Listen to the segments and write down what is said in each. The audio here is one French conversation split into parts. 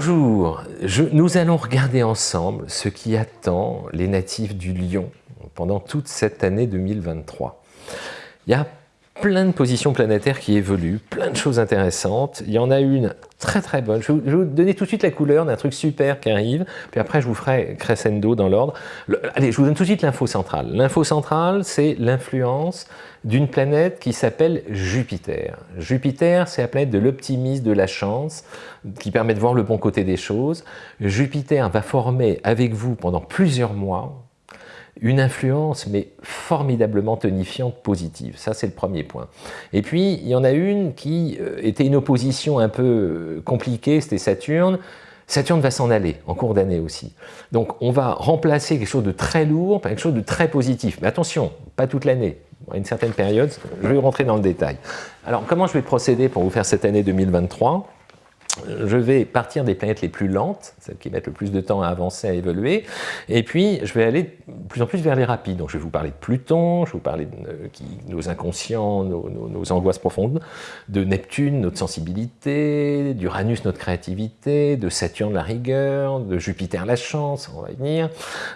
Bonjour, nous allons regarder ensemble ce qui attend les natifs du Lion pendant toute cette année 2023. Il y a plein de positions planétaires qui évoluent, plein de choses intéressantes. Il y en a une très très bonne. Je vais vous donner tout de suite la couleur d'un truc super qui arrive, puis après je vous ferai crescendo dans l'ordre. Allez, je vous donne tout de suite l'info centrale. L'info centrale, c'est l'influence d'une planète qui s'appelle Jupiter. Jupiter, c'est la planète de l'optimisme, de la chance, qui permet de voir le bon côté des choses. Jupiter va former avec vous pendant plusieurs mois, une influence, mais formidablement tonifiante, positive. Ça, c'est le premier point. Et puis, il y en a une qui euh, était une opposition un peu euh, compliquée, c'était Saturne. Saturne va s'en aller en cours d'année aussi. Donc, on va remplacer quelque chose de très lourd par quelque chose de très positif. Mais attention, pas toute l'année. À une certaine période, je vais rentrer dans le détail. Alors, comment je vais procéder pour vous faire cette année 2023 je vais partir des planètes les plus lentes, celles qui mettent le plus de temps à avancer, à évoluer, et puis je vais aller de plus en plus vers les rapides. Donc je vais vous parler de Pluton, je vais vous parler de euh, nos inconscients, nos, angoisses profondes, de Neptune, notre sensibilité, d'Uranus, notre créativité, de Saturne, la rigueur, de Jupiter, la chance, on va y venir,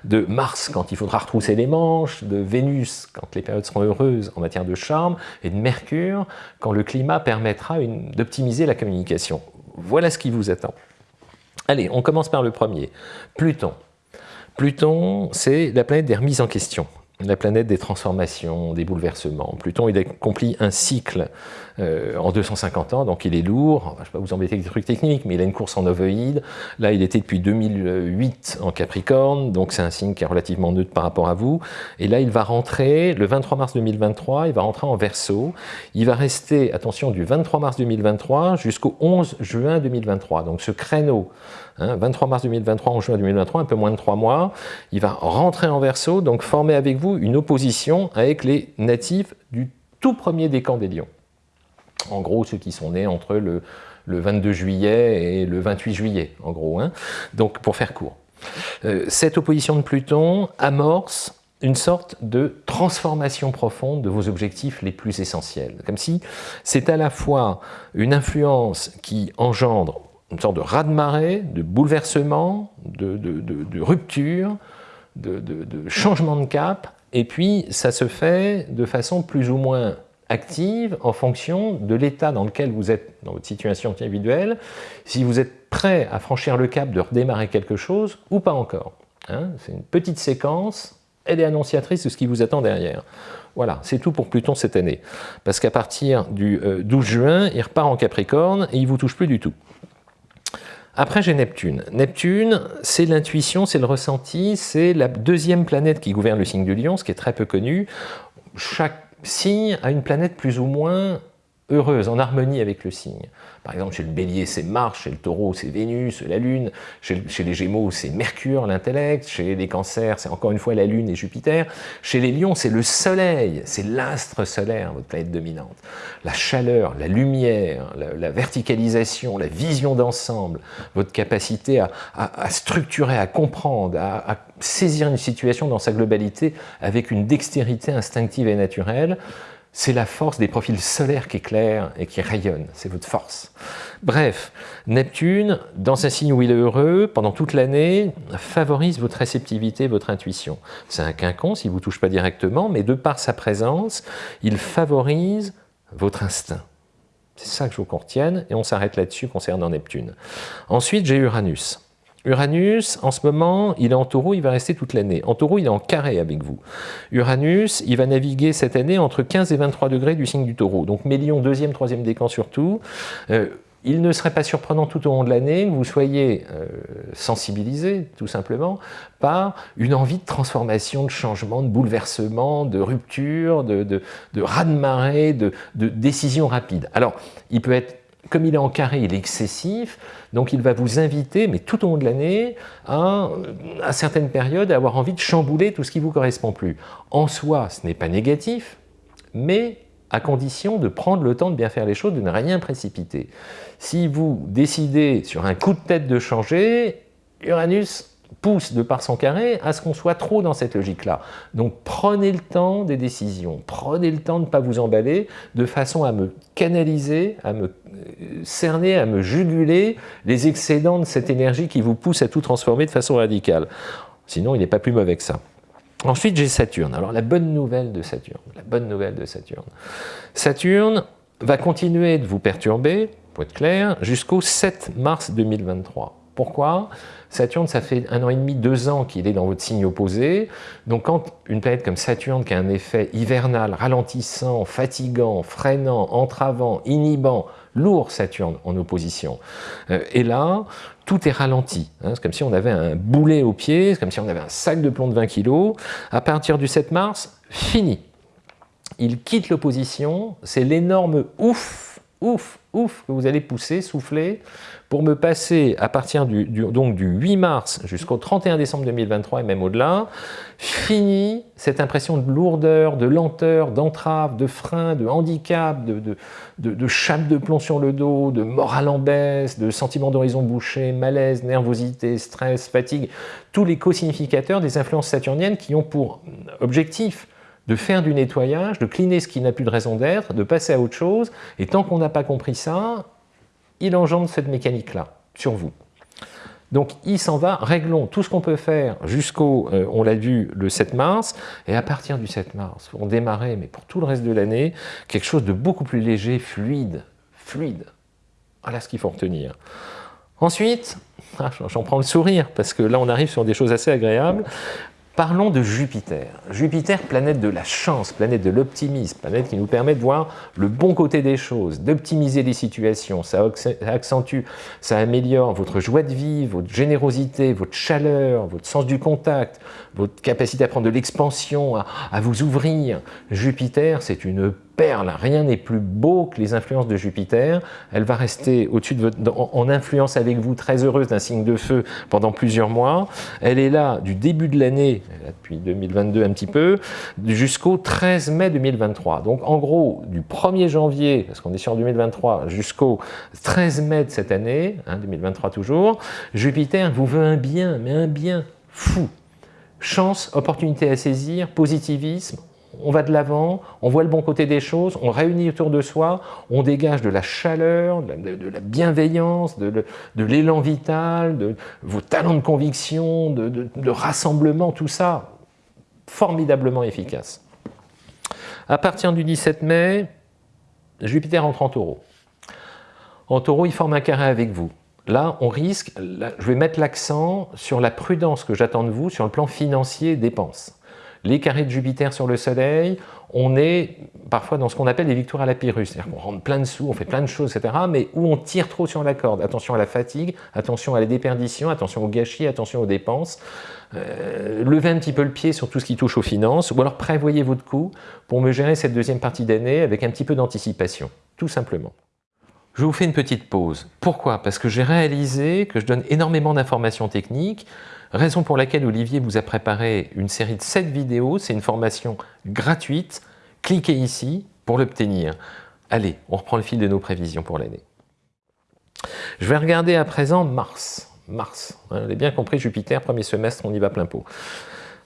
de Mars, quand il faudra retrousser les manches, de Vénus, quand les périodes seront heureuses en matière de charme, et de Mercure, quand le climat permettra d'optimiser la communication. Voilà ce qui vous attend. Allez, on commence par le premier. Pluton. Pluton, c'est la planète des remises en question la planète des transformations, des bouleversements. Pluton, il accomplit un cycle euh, en 250 ans, donc il est lourd. je ne vais pas vous embêter avec des trucs techniques, mais il a une course en ovoïde. Là, il était depuis 2008 en Capricorne, donc c'est un signe qui est relativement neutre par rapport à vous. Et là, il va rentrer, le 23 mars 2023, il va rentrer en Verseau. Il va rester, attention, du 23 mars 2023 jusqu'au 11 juin 2023. Donc ce créneau 23 hein, mars 2023, 11 juin 2023, un peu moins de trois mois, il va rentrer en Verseau, donc former avec vous une opposition avec les natifs du tout premier décan des lions. En gros, ceux qui sont nés entre le, 22 juillet et le 28 juillet, en gros. Hein. Donc, pour faire court. Euh, cette opposition de Pluton amorce une sorte de transformation profonde de vos objectifs les plus essentiels. Comme si c'est à la fois une influence qui engendre une sorte de raz-de-marée, de bouleversement, de, rupture, de, changement de cap, et puis ça se fait de façon plus ou moins active en fonction de l'état dans lequel vous êtes dans votre situation individuelle, si vous êtes prêt à franchir le cap de redémarrer quelque chose ou pas encore. Hein. C'est une petite séquence, elle est annonciatrice de ce qui vous attend derrière. Voilà, c'est tout pour Pluton cette année. Parce qu'à partir du 12 euh, juin, il repart en Capricorne et il vous touche plus du tout. Après, j'ai Neptune. Neptune, c'est l'intuition, c'est le ressenti, c'est la deuxième planète qui gouverne le signe du lion, ce qui est très peu connu. Chaque signe a une planète plus ou moins heureuse, en harmonie avec le signe. Par exemple, chez le bélier, c'est Mars, chez le taureau, c'est Vénus, la Lune, chez, les gémeaux, c'est Mercure, l'intellect, chez les cancers, c'est encore une fois la Lune et Jupiter, chez les lions, c'est le Soleil, c'est l'astre solaire, votre planète dominante. La chaleur, la lumière, la, verticalisation, la vision d'ensemble, votre capacité à, structurer, à comprendre, à saisir une situation dans sa globalité avec une dextérité instinctive et naturelle, c'est la force des profils solaires qui éclairent et qui rayonnent, c'est votre force. Bref, Neptune, dans un signe où il est heureux, pendant toute l'année, favorise votre réceptivité, votre intuition. C'est un quinconce, il ne vous touche pas directement, mais de par sa présence, il favorise votre instinct. C'est ça que je vous contienne, et on s'arrête là-dessus concernant Neptune. Ensuite, j'ai Uranus. Uranus, en ce moment, il est en taureau, il va rester toute l'année. En taureau, il est en carré avec vous. Uranus, il va naviguer cette année entre 15 et 23 degrés du signe du taureau. Donc Mélion, deuxième, troisième décan surtout. Euh, il ne serait pas surprenant tout au long de l'année que vous soyez euh, sensibilisé, tout simplement, par une envie de transformation, de changement, de bouleversement, de rupture, de, de, de raz-de-marée, de, de décision rapide. Alors, il peut être comme il est en carré, il est excessif, donc il va vous inviter, mais tout au long de l'année, à, à certaines périodes, à avoir envie de chambouler tout ce qui ne vous correspond plus. En soi, ce n'est pas négatif, mais à condition de prendre le temps de bien faire les choses, de ne rien précipiter. Si vous décidez sur un coup de tête de changer, Uranus pousse de par son carré à ce qu'on soit trop dans cette logique-là. Donc prenez le temps des décisions, prenez le temps de ne pas vous emballer, de façon à me canaliser, à me euh, cerner, à me juguler les excédents de cette énergie qui vous pousse à tout transformer de façon radicale. Sinon, il n'est pas plus mauvais que ça. Ensuite, j'ai Saturne. Alors, la bonne nouvelle de Saturne, la bonne nouvelle de Saturne. Saturne va continuer de vous perturber, pour être clair, jusqu'au 7 mars 2023. Pourquoi? Saturne, ça fait un an et demi, deux ans qu'il est dans votre signe opposé. Donc quand une planète comme Saturne, qui a un effet hivernal, ralentissant, fatigant, freinant, entravant, inhibant, lourd Saturne en opposition, euh, et là, tout est ralenti. Hein. c'est comme si on avait un boulet au pied, c'est comme si on avait un sac de plomb de 20 kg. À partir du 7 mars, fini. Il quitte l'opposition, c'est l'énorme ouf, ouf, ouf que vous allez pousser, souffler, pour me passer à partir du, donc du 8 mars jusqu'au 31 décembre 2023 et même au-delà, fini cette impression de lourdeur, de lenteur, d'entrave, de frein, de handicap, de, de, chape de plomb sur le dos, de morale en baisse, de sentiment d'horizon bouché, malaise, nervosité, stress, fatigue, tous les co-significateurs des influences saturniennes qui ont pour objectif de faire du nettoyage, de cleaner ce qui n'a plus de raison d'être, de passer à autre chose, et tant qu'on n'a pas compris ça, il engendre cette mécanique-là sur vous. Donc il s'en va, réglons tout ce qu'on peut faire jusqu'au, euh, on l'a vu, le 7 mars, et à partir du 7 mars, on démarrait, mais pour tout le reste de l'année, quelque chose de beaucoup plus léger, fluide, fluide. Voilà ce qu'il faut retenir. Ensuite, ah, j'en prends le sourire, parce que là on arrive sur des choses assez agréables, Parlons de Jupiter. Jupiter, planète de la chance, planète de l'optimisme, planète qui nous permet de voir le bon côté des choses, d'optimiser les situations, ça accentue, ça améliore votre joie de vivre, votre générosité, votre chaleur, votre sens du contact, votre capacité à prendre de l'expansion, à, à vous ouvrir. Jupiter, c'est une rien n'est plus beau que les influences de Jupiter. Elle va rester en influence avec vous, très heureuse d'un signe de feu pendant plusieurs mois. Elle est là du début de l'année, depuis 2022 un petit peu, jusqu'au 13 mai 2023. Donc en gros, du 1er janvier, parce qu'on est sur 2023, jusqu'au 13 mai de cette année, 2023 hein, toujours, Jupiter vous veut un bien, mais un bien fou. Chance, opportunité à saisir, positivisme, on va de l'avant, on voit le bon côté des choses, on réunit autour de soi, on dégage de la chaleur, de la, bienveillance, de, l'élan vital, de vos talents de conviction, de, rassemblement, tout ça, formidablement efficace. À partir du 17 mai, Jupiter entre en taureau. En taureau, il forme un carré avec vous. Là, on risque, je vais mettre l'accent sur la prudence que j'attends de vous sur le plan financier dépenses les carrés de Jupiter sur le Soleil, on est parfois dans ce qu'on appelle des victoires à la pyrrhus, c'est-à-dire qu'on rentre plein de sous, on fait plein de choses, etc., mais où on tire trop sur la corde. Attention à la fatigue, attention à la déperdition, attention au gâchis, attention aux dépenses. Euh, levez un petit peu le pied sur tout ce qui touche aux finances, ou alors prévoyez votre coût pour me gérer cette deuxième partie d'année avec un petit peu d'anticipation, tout simplement. Je vous fais une petite pause. Pourquoi? Parce que j'ai réalisé que je donne énormément d'informations techniques, Raison pour laquelle Olivier vous a préparé une série de 7 vidéos, c'est une formation gratuite. Cliquez ici pour l'obtenir. Allez, on reprend le fil de nos prévisions pour l'année. Je vais regarder à présent Mars. Mars, vous avez bien compris, Jupiter, premier semestre, on y va plein pot.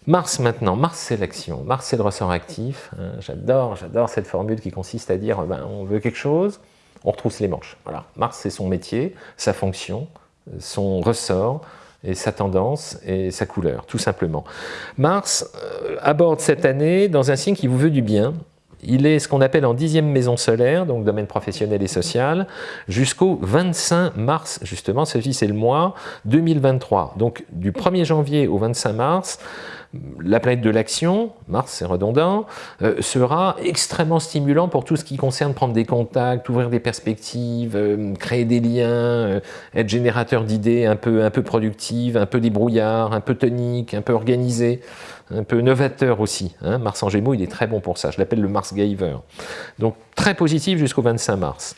Mars maintenant, Mars c'est l'action, Mars c'est le ressort actif. Hein, j'adore, j'adore cette formule qui consiste à dire ben, on veut quelque chose, on retrousse les manches. Mars c'est son métier, sa fonction, son ressort, et sa tendance et sa couleur, tout simplement. Mars euh, aborde cette année dans un signe qui vous veut du bien. Il est ce qu'on appelle en dixième maison solaire, donc domaine professionnel et social, jusqu'au 25 mars, justement, ceci c'est le mois 2023. Donc du 1er janvier au 25 mars, la planète de l'action, Mars c'est redondant, euh, sera extrêmement stimulant pour tout ce qui concerne prendre des contacts, ouvrir des perspectives, euh, créer des liens, euh, être générateur d'idées un peu, un peu productives, un peu débrouillard, un peu tonique, un peu organisé, un peu novateur aussi. Hein. Mars en Gémeaux, il est très bon pour ça, je l'appelle le Mars Giver. Donc très positif jusqu'au 25 mars.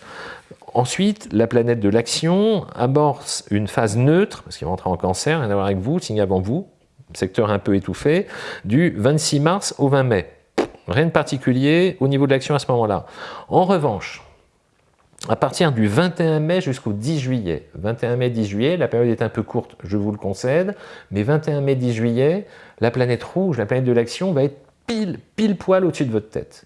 Ensuite, la planète de l'action amorce une phase neutre, parce qu'il va entrer en cancer, rien à voir avec vous, signe avant vous, secteur un peu étouffé, du 26 mars au 20 mai. Rien de particulier au niveau de l'action à ce moment-là. En revanche, à partir du 21 mai jusqu'au 10 juillet. 21 mai, 10 juillet, la période est un peu courte, je vous le concède, mais 21 mai, 10 juillet, la planète rouge, la planète de l'action, va être pile, pile poil au-dessus de votre tête.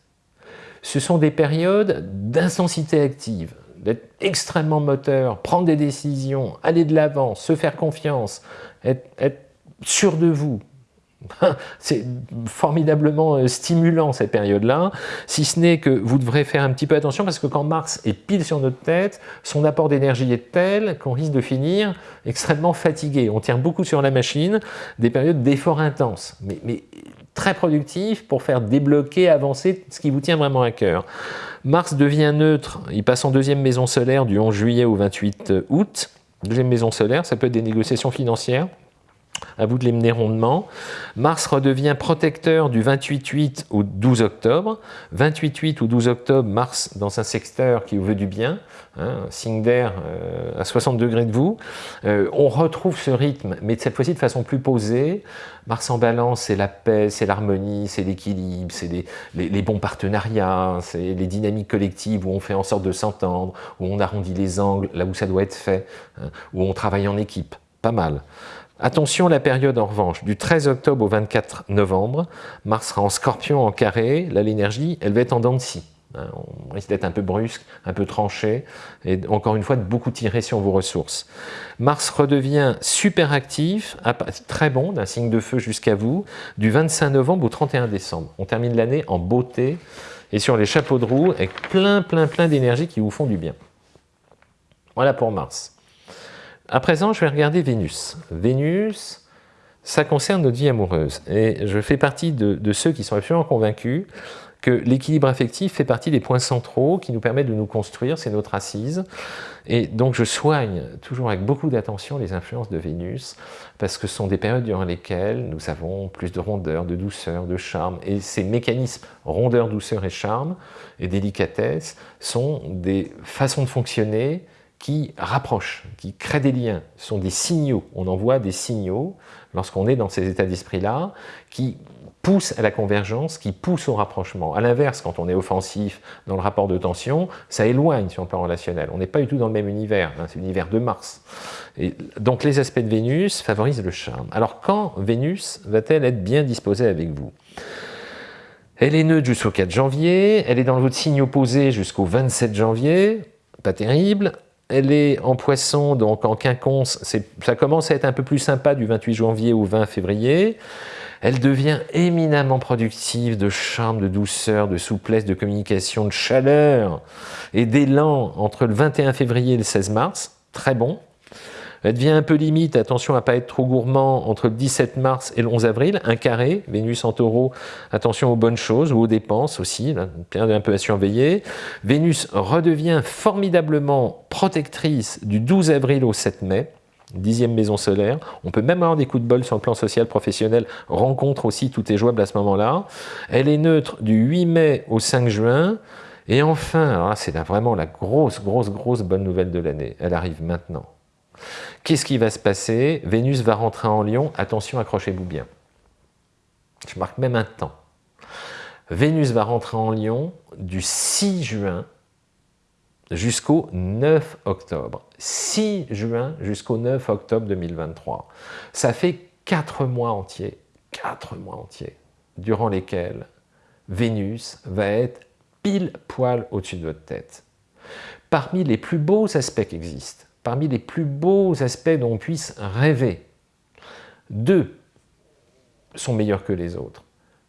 Ce sont des périodes d'intensité active, d'être extrêmement moteur, prendre des décisions, aller de l'avant, se faire confiance, être, être sûr de vous, C'est formidablement euh, stimulant cette période-là, si ce n'est que vous devrez faire un petit peu attention parce que quand Mars est pile sur notre tête, son apport d'énergie est tel qu'on risque de finir extrêmement fatigué. On tient beaucoup sur la machine, des périodes d'effort intense, mais, très productif pour faire débloquer, avancer ce qui vous tient vraiment à cœur. Mars devient neutre, il passe en deuxième maison solaire du 11 juillet au 28 août. Deuxième maison solaire, ça peut être des négociations financières, à vous de les mener rondement. Mars redevient protecteur du 28-8 au 12 octobre. 28-8 ou 12 octobre, Mars dans un secteur qui vous veut du bien, hein, signe d'air euh, à 60 degrés de vous. Euh, on retrouve ce rythme, mais cette fois-ci de façon plus posée. Mars en balance, c'est la paix, c'est l'harmonie, c'est l'équilibre, c'est les, bons partenariats, c'est les dynamiques collectives où on fait en sorte de s'entendre, où on arrondit les angles là où ça doit être fait, hein, où on travaille en équipe. Pas mal. Attention la période en revanche, du 13 octobre au 24 novembre, Mars sera en scorpion en carré, là l'énergie, elle va être en dents de scie. Hein, on risque d'être un peu brusque, un peu tranché, et encore une fois de beaucoup tirer sur vos ressources. Mars redevient super actif, très bon, d'un signe de feu jusqu'à vous, du 25 novembre au 31 décembre. On termine l'année en beauté et sur les chapeaux de roue avec plein, plein, plein d'énergie qui vous font du bien. Voilà pour Mars. À présent, je vais regarder Vénus. Vénus, ça concerne notre vie amoureuse. Et je fais partie de, ceux qui sont absolument convaincus que l'équilibre affectif fait partie des points centraux qui nous permettent de nous construire, c'est notre assise. Et donc je soigne toujours avec beaucoup d'attention les influences de Vénus, parce que ce sont des périodes durant lesquelles nous avons plus de rondeur, de douceur, de charme. Et ces mécanismes rondeur, douceur et charme, et délicatesse, sont des façons de fonctionner qui rapprochent, qui créent des liens, sont des signaux. On envoie des signaux lorsqu'on est dans ces états d'esprit-là qui poussent à la convergence, qui poussent au rapprochement. A l'inverse, quand on est offensif dans le rapport de tension, ça éloigne sur le plan relationnel. On n'est pas du tout dans le même univers, hein, c'est l'univers de Mars. Et donc les aspects de Vénus favorisent le charme. Alors quand Vénus va-t-elle être bien disposée avec vous? Elle est neutre jusqu'au 4 janvier, elle est dans votre signe opposé jusqu'au 27 janvier, pas terrible elle est en poisson, donc en quinconce, ça commence à être un peu plus sympa du 28 janvier au 20 février. Elle devient éminemment productive de charme, de douceur, de souplesse, de communication, de chaleur et d'élan entre le 21 février et le 16 mars. Très bon. Elle devient un peu limite, attention à ne pas être trop gourmand, entre le 17 mars et le 11 avril, un carré, Vénus en taureau, attention aux bonnes choses ou aux dépenses aussi, bien un peu à surveiller. Vénus redevient formidablement protectrice du 12 avril au 7 mai, dixième maison solaire. On peut même avoir des coups de bol sur le plan social, professionnel, rencontre aussi, tout est jouable à ce moment-là. Elle est neutre du 8 mai au 5 juin. Et enfin, c'est vraiment la grosse, grosse, grosse bonne nouvelle de l'année. Elle arrive maintenant. Qu'est-ce qui va se passer? Vénus va rentrer en Lion, attention, accrochez-vous bien. Je marque même un temps. Vénus va rentrer en Lion du 6 juin jusqu'au 9 octobre. 6 juin jusqu'au 9 octobre 2023. Ça fait 4 mois entiers, 4 mois entiers, durant lesquels Vénus va être pile poil au-dessus de votre tête. Parmi les plus beaux aspects qui existent, parmi les plus beaux aspects dont on puisse rêver. Deux sont meilleurs que les autres.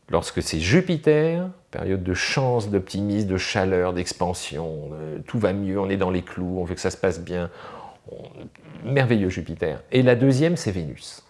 Lorsque c'est Jupiter, période de chance, d'optimisme, de chaleur, d'expansion, tout va mieux, on est dans les clous, on veut que ça se passe bien, merveilleux Jupiter. Et la deuxième, c'est Vénus.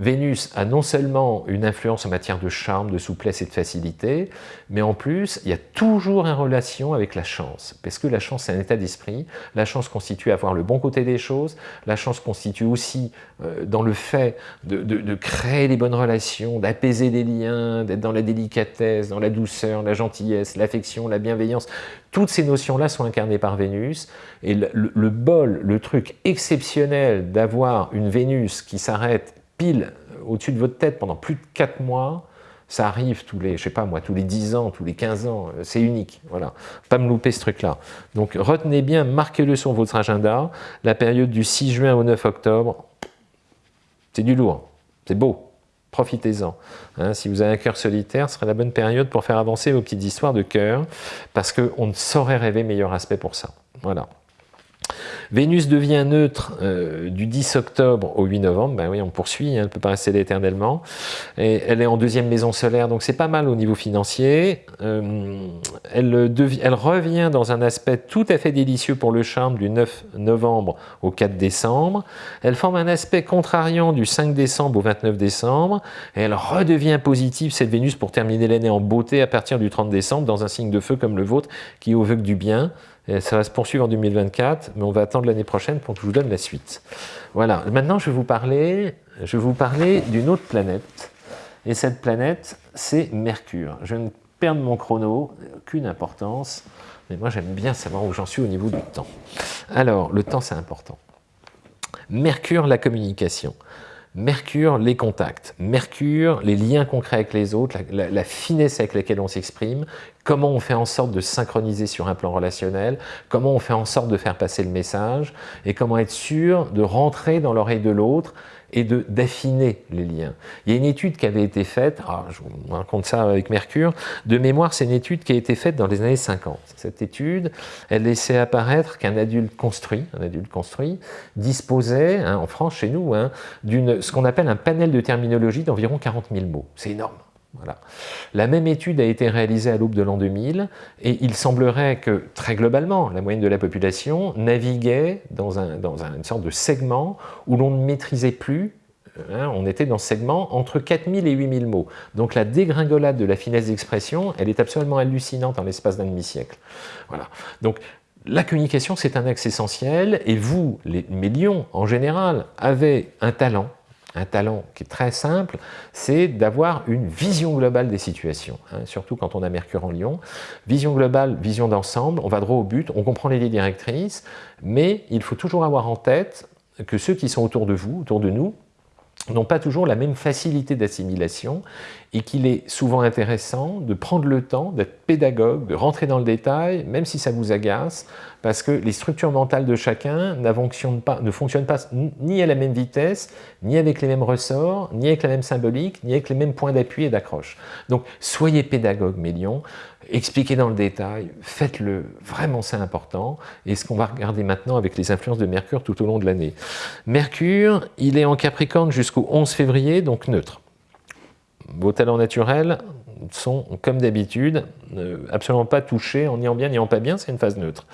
Vénus a non seulement une influence en matière de charme, de souplesse et de facilité, mais en plus, il y a toujours une relation avec la chance, parce que la chance, c'est un état d'esprit, la chance constitue avoir le bon côté des choses, la chance constitue aussi euh, dans le fait de, créer les bonnes relations, d'apaiser des liens, d'être dans la délicatesse, dans la douceur, la gentillesse, l'affection, la bienveillance, toutes ces notions-là sont incarnées par Vénus, et le bol, le truc exceptionnel d'avoir une Vénus qui s'arrête pile au-dessus de votre tête pendant plus de 4 mois, Ça arrive tous les, je sais pas moi, tous les 10 ans, tous les 15 ans, euh, c'est unique, voilà. Pas me louper ce truc-là. Donc retenez bien, marquez-le sur votre agenda, la période du 6 juin au 9 octobre, c'est du lourd, c'est beau, profitez-en. Hein. si vous avez un cœur solitaire, ce serait la bonne période pour faire avancer vos petites histoires de cœur, parce qu'on ne saurait rêver meilleur aspect pour ça. Voilà. Vénus devient neutre euh, du 10 octobre au 8 novembre, ben oui, on poursuit, hein, elle ne peut pas rester éternellement, et elle est en deuxième maison solaire, donc c'est pas mal au niveau financier. Euh, elle, revient dans un aspect tout à fait délicieux pour le charme du 9 novembre au 4 décembre. Elle forme un aspect contrariant du 5 décembre au 29 décembre, elle redevient positive, cette Vénus, pour terminer l'année en beauté à partir du 30 décembre, dans un signe de feu comme le vôtre, qui est au vœu du bien, ça va se poursuivre en 2024, mais on va attendre l'année prochaine pour que je vous donne la suite. Voilà, maintenant je vais vous parler, je vais vous parler d'une autre planète, et cette planète, c'est Mercure. Je ne perds mon chrono, aucune importance, mais moi j'aime bien savoir où j'en suis au niveau du temps. Alors, le temps c'est important. Mercure, la communication. Mercure, les contacts. Mercure, les liens concrets avec les autres, la, finesse avec laquelle on s'exprime, comment on fait en sorte de synchroniser sur un plan relationnel, comment on fait en sorte de faire passer le message, et comment être sûr de rentrer dans l'oreille de l'autre et d'affiner les liens. Il y a une étude qui avait été faite, ah, je vous raconte ça avec Mercure, de mémoire, c'est une étude qui a été faite dans les années 50. Cette étude, elle laissait apparaître qu'un adulte construit, un adulte construit, disposait, hein, en France, chez nous, hein, d'une ce qu'on appelle un panel de terminologie d'environ 40 000 mots. C'est énorme. La même étude a été réalisée à l'aube de l'an 2000 et il semblerait que, très globalement, la moyenne de la population naviguait dans, un, dans une sorte de segment où l'on ne maîtrisait plus, hein, on était dans ce segment entre 4000 et 8000 mots. Donc la dégringolade de la finesse d'expression, elle est absolument hallucinante en l'espace d'un demi-siècle. Voilà. Donc la communication, c'est un axe essentiel et vous, les millions en général, avez un talent, un talent qui est très simple, c'est d'avoir une vision globale des situations, hein, surtout quand on a Mercure en Lion. Vision globale, vision d'ensemble, on va droit au but, on comprend les lignes directrices, mais il faut toujours avoir en tête que ceux qui sont autour de vous, autour de nous, n'ont pas toujours la même facilité d'assimilation et qu'il est souvent intéressant de prendre le temps d'être pédagogue, de rentrer dans le détail, même si ça vous agace, parce que les structures mentales de chacun ne fonctionnent pas, ni à la même vitesse, ni avec les mêmes ressorts, ni avec la même symbolique, ni avec les mêmes points d'appui et d'accroche. Donc soyez pédagogue, mes lions, expliquez dans le détail, faites-le, vraiment c'est important, et ce qu'on va regarder maintenant avec les influences de Mercure tout au long de l'année. Mercure, il est en Capricorne jusqu'au 11 février, donc neutre. Vos talents naturels sont, comme d'habitude, absolument pas touchés en en bien ni pas bien, c'est une phase neutre.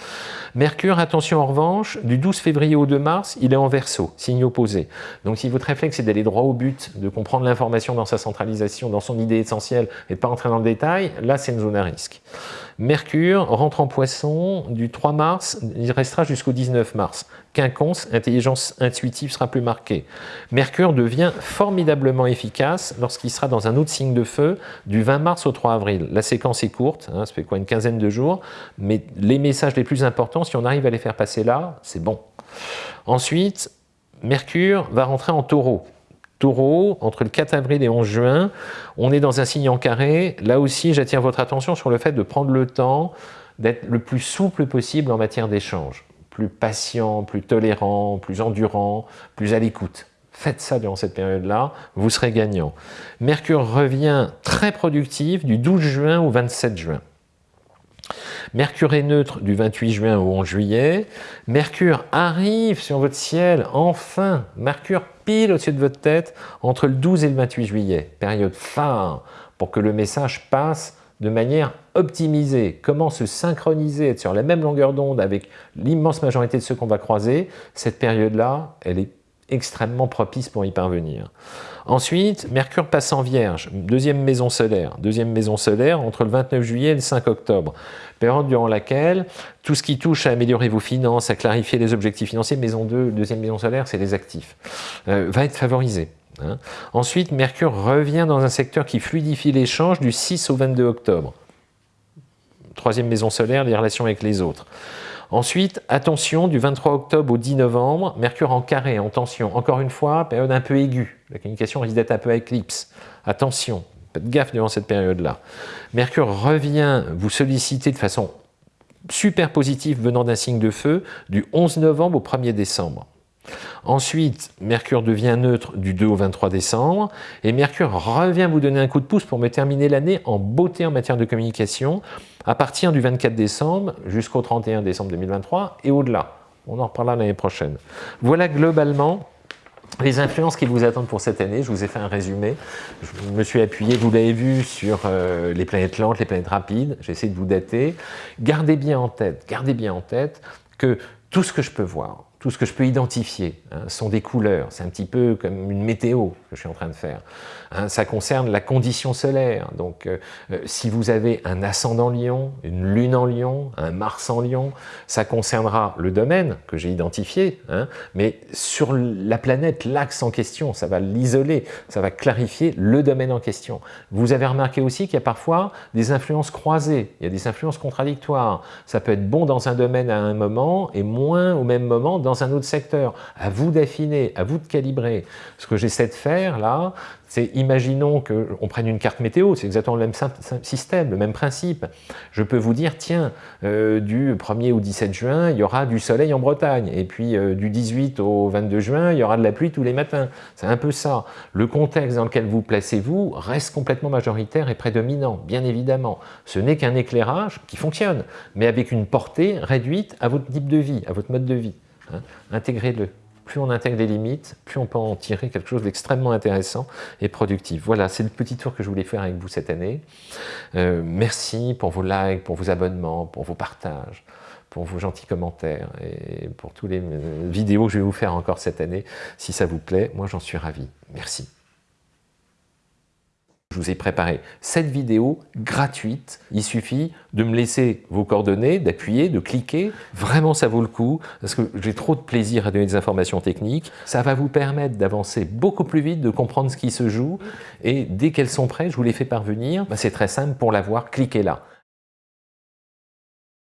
Mercure, attention en revanche, du 12 février au 2 mars, il est en verso, signe opposé. Donc si votre réflexe est d'aller droit au but, de comprendre l'information dans sa centralisation, dans son idée essentielle, et de pas entrer dans le détail, là c'est une zone à risque. Mercure rentre en poisson du 3 mars, il restera jusqu'au 19 mars. Quinconce, intelligence intuitive sera plus marquée. Mercure devient formidablement efficace lorsqu'il sera dans un autre signe de feu du 20 mars au 3 avril. La séquence est courte, hein, ça fait quoi une quinzaine de jours, mais les messages les plus importants, si on arrive à les faire passer là, c'est bon. Ensuite, Mercure va rentrer en taureau. Taureau, entre le 4 avril et 11 juin, on est dans un signe en carré. Là aussi, j'attire votre attention sur le fait de prendre le temps d'être le plus souple possible en matière d'échange. Plus patient, plus tolérant, plus endurant, plus à l'écoute. Faites ça durant cette période-là, vous serez gagnant. Mercure revient très productif du 12 juin au 27 juin. Mercure est neutre du 28 juin au 11 juillet. Mercure arrive sur votre ciel, enfin, Mercure pile au-dessus de votre tête entre le 12 et le 28 juillet. Période phare pour que le message passe de manière optimisée. Comment se synchroniser, être sur la même longueur d'onde avec l'immense majorité de ceux qu'on va croiser? Cette période-là, elle est extrêmement propice pour y parvenir. Ensuite, Mercure passe en Vierge, deuxième maison solaire. Deuxième maison solaire entre le 29 juillet et le 5 octobre. Période durant laquelle tout ce qui touche à améliorer vos finances, à clarifier les objectifs financiers, maison 2, deuxième maison solaire, c'est les actifs, euh, va être favorisé. Hein. Ensuite, Mercure revient dans un secteur qui fluidifie l'échange du 6 au 22 octobre. Troisième maison solaire, les relations avec les autres. Ensuite, attention, du 23 octobre au 10 novembre, Mercure en carré, en tension. Encore une fois, période un peu aiguë. La communication risque d'être un peu éclipse. Attention, Faites gaffe durant cette période-là. Mercure revient vous solliciter de façon super positive venant d'un signe de feu du 11 novembre au 1er décembre. Ensuite, Mercure devient neutre du 2 au 23 décembre, et Mercure revient vous donner un coup de pouce pour me terminer l'année en beauté en matière de communication, à partir du 24 décembre jusqu'au 31 décembre 2023 et au-delà. On en reparlera l'année prochaine. Voilà globalement les influences qui vous attendent pour cette année, je vous ai fait un résumé. Je me suis appuyé, vous l'avez vu, sur euh, les planètes lentes, les planètes rapides. J'ai essayé de vous dater. Gardez bien en tête, gardez bien en tête que tout ce que je peux voir, tout ce que je peux identifier hein, sont des couleurs. C'est un petit peu comme une météo que je suis en train de faire. Hein. ça concerne la condition solaire. Donc, euh, euh, si vous avez un ascendant lion, une lune en lion, un Mars en lion, ça concernera le domaine que j'ai identifié, hein, mais sur la planète, l'axe en question, ça va l'isoler, ça va clarifier le domaine en question. Vous avez remarqué aussi qu'il y a parfois des influences croisées, il y a des influences contradictoires. Ça peut être bon dans un domaine à un moment et moins au même moment un autre secteur. À vous d'affiner, à vous de calibrer. Ce que j'essaie de faire là, c'est imaginons qu'on prenne une carte météo, c'est exactement le même système, le même principe. Je peux vous dire, tiens, euh, du 1er au 17 juin, il y aura du soleil en Bretagne, et puis euh, du 18 au 22 juin, il y aura de la pluie tous les matins. C'est un peu ça. Le contexte dans lequel vous placez-vous reste complètement majoritaire et prédominant, bien évidemment. Ce n'est qu'un éclairage qui fonctionne, mais avec une portée réduite à votre type de vie, à votre mode de vie. Hein. Intégrez-le. Plus on intègre des limites, plus on peut en tirer quelque chose d'extrêmement intéressant et productif. Voilà, c'est le petit tour que je voulais faire avec vous cette année. Euh, merci pour vos likes, pour vos abonnements, pour vos partages, pour vos gentils commentaires et pour toutes les euh, vidéos que je vais vous faire encore cette année. Si ça vous plaît, moi j'en suis ravi. Merci. Je vous ai préparé cette vidéo gratuite. Il suffit de me laisser vos coordonnées, d'appuyer, de cliquer. Vraiment, ça vaut le coup parce que j'ai trop de plaisir à donner des informations techniques. Ça va vous permettre d'avancer beaucoup plus vite, de comprendre ce qui se joue. Et dès qu'elles sont prêtes, je vous les fais parvenir. Bah, c'est très simple. Pour l'avoir, cliquez là.